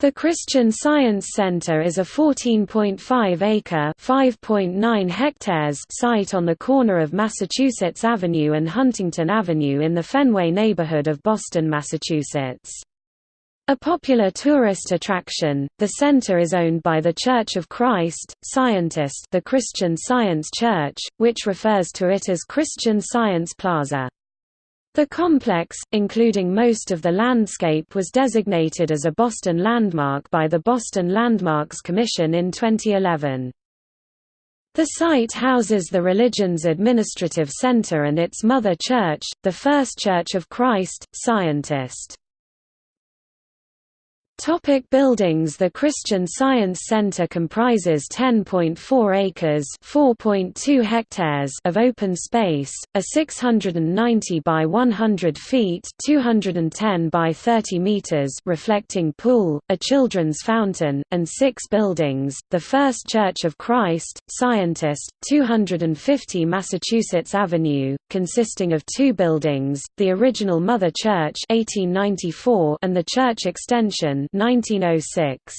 The Christian Science Center is a 14.5-acre (5.9 hectares) site on the corner of Massachusetts Avenue and Huntington Avenue in the Fenway neighborhood of Boston, Massachusetts. A popular tourist attraction, the center is owned by the Church of Christ, Scientist the Christian Science Church, which refers to it as Christian Science Plaza. The complex, including most of the landscape was designated as a Boston Landmark by the Boston Landmarks Commission in 2011. The site houses the religion's administrative center and its mother church, the First Church of Christ, Scientist. Topic buildings The Christian Science Center comprises 10.4 acres (4.2 hectares) of open space, a 690 by 100 feet (210 by 30 meters) reflecting pool, a children's fountain, and six buildings. The First Church of Christ, Scientist, 250 Massachusetts Avenue, consisting of two buildings, the original Mother Church 1894 and the church extension 1906.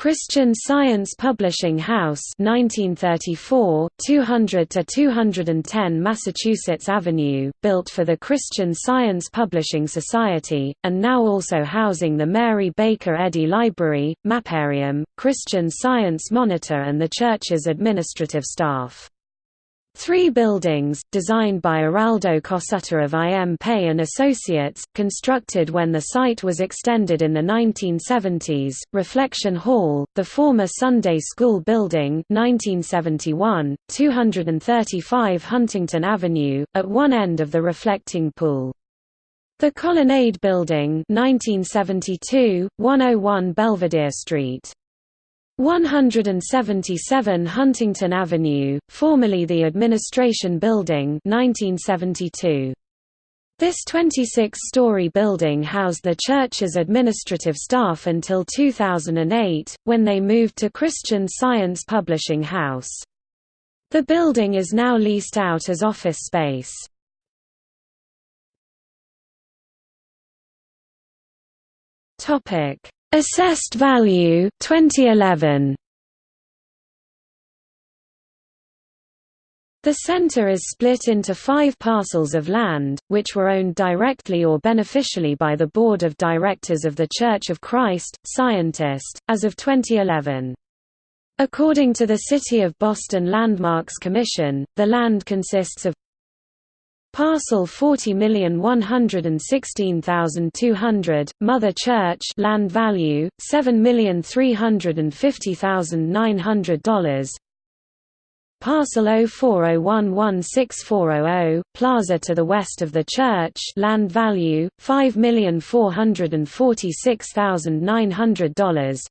Christian Science Publishing House 1934 200 to 210 Massachusetts Avenue built for the Christian Science Publishing Society and now also housing the Mary Baker Eddy Library Maparium Christian Science Monitor and the church's administrative staff Three buildings, designed by Araldo Cossutta of IM Pei and Associates, constructed when the site was extended in the 1970s, Reflection Hall, the former Sunday School Building 1971, 235 Huntington Avenue, at one end of the reflecting pool. The Colonnade Building 1972, 101 Belvedere Street 177 Huntington Avenue, formerly the Administration Building 1972. This 26-story building housed the church's administrative staff until 2008, when they moved to Christian Science Publishing House. The building is now leased out as office space. Assessed value 2011. The center is split into five parcels of land, which were owned directly or beneficially by the Board of Directors of the Church of Christ, Scientist, as of 2011. According to the City of Boston Landmarks Commission, the land consists of Parcel 40116200, Mother Church land value, $7350900 Parcel 0401164000, Plaza to the west of the church land value, $5,446,900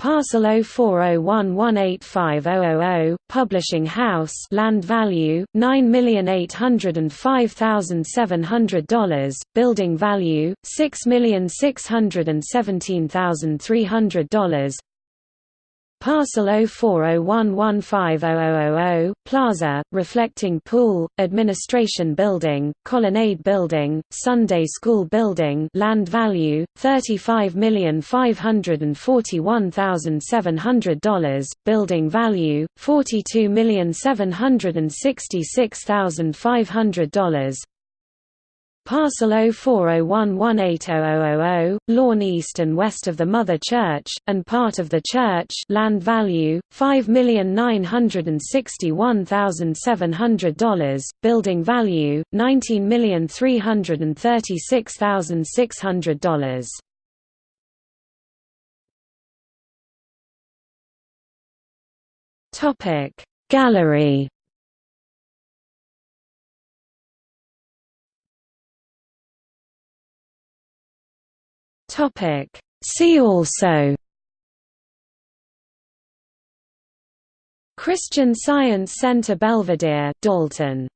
Parcel 0401185000, Publishing House land value, $9,805,700, building value, $6,617,300 Parcel 0401150000, Plaza, Reflecting Pool, Administration Building, Colonnade Building, Sunday School Building land value, $35,541,700, building value, $42,766,500, Parcel 0401180000, lawn east and west of the Mother Church, and part of the church land value, $5,961,700, building value, $19,336,600. Gallery Topic. See also Christian Science Center Belvedere Dalton